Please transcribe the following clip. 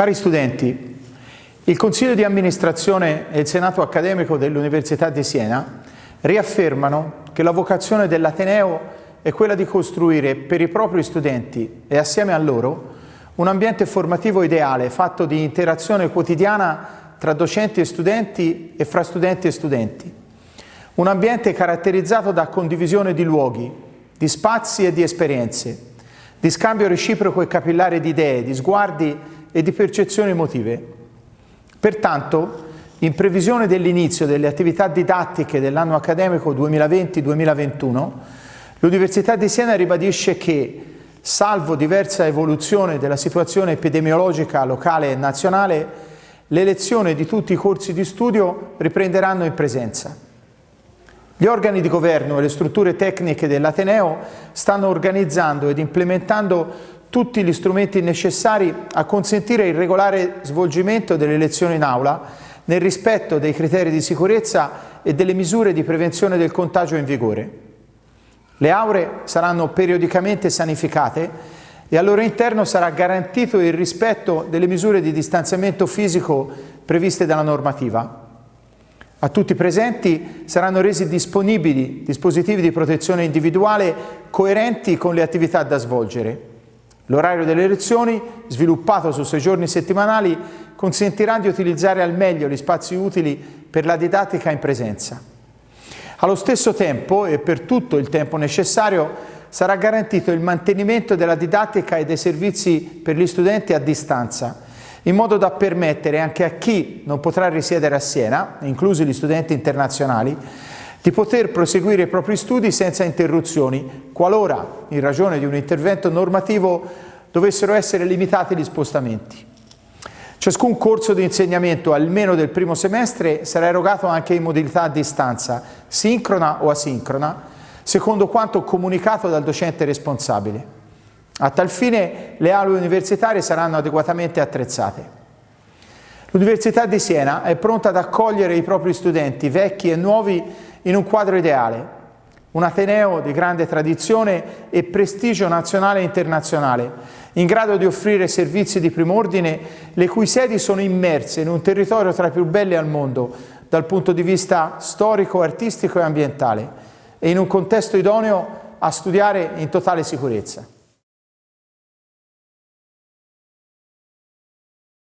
Cari studenti, il Consiglio di amministrazione e il Senato accademico dell'Università di Siena riaffermano che la vocazione dell'Ateneo è quella di costruire per i propri studenti e assieme a loro un ambiente formativo ideale fatto di interazione quotidiana tra docenti e studenti e fra studenti e studenti. Un ambiente caratterizzato da condivisione di luoghi, di spazi e di esperienze, di scambio reciproco e capillare di idee, di sguardi e di percezioni emotive. Pertanto, in previsione dell'inizio delle attività didattiche dell'anno accademico 2020-2021, l'Università di Siena ribadisce che, salvo diversa evoluzione della situazione epidemiologica locale e nazionale, le lezioni di tutti i corsi di studio riprenderanno in presenza. Gli organi di governo e le strutture tecniche dell'Ateneo stanno organizzando ed implementando tutti gli strumenti necessari a consentire il regolare svolgimento delle lezioni in aula nel rispetto dei criteri di sicurezza e delle misure di prevenzione del contagio in vigore. Le aule saranno periodicamente sanificate e al loro interno sarà garantito il rispetto delle misure di distanziamento fisico previste dalla normativa. A tutti i presenti saranno resi disponibili dispositivi di protezione individuale coerenti con le attività da svolgere. L'orario delle lezioni, sviluppato su sei giorni settimanali, consentirà di utilizzare al meglio gli spazi utili per la didattica in presenza. Allo stesso tempo, e per tutto il tempo necessario, sarà garantito il mantenimento della didattica e dei servizi per gli studenti a distanza, in modo da permettere anche a chi non potrà risiedere a Siena, inclusi gli studenti internazionali, di poter proseguire i propri studi senza interruzioni, qualora, in ragione di un intervento normativo, dovessero essere limitati gli spostamenti. Ciascun corso di insegnamento, almeno del primo semestre, sarà erogato anche in modalità a distanza, sincrona o asincrona, secondo quanto comunicato dal docente responsabile. A tal fine le aule universitarie saranno adeguatamente attrezzate. L'Università di Siena è pronta ad accogliere i propri studenti, vecchi e nuovi, in un quadro ideale, un Ateneo di grande tradizione e prestigio nazionale e internazionale, in grado di offrire servizi di prim'ordine, le cui sedi sono immerse in un territorio tra i più belli al mondo, dal punto di vista storico, artistico e ambientale, e in un contesto idoneo a studiare in totale sicurezza.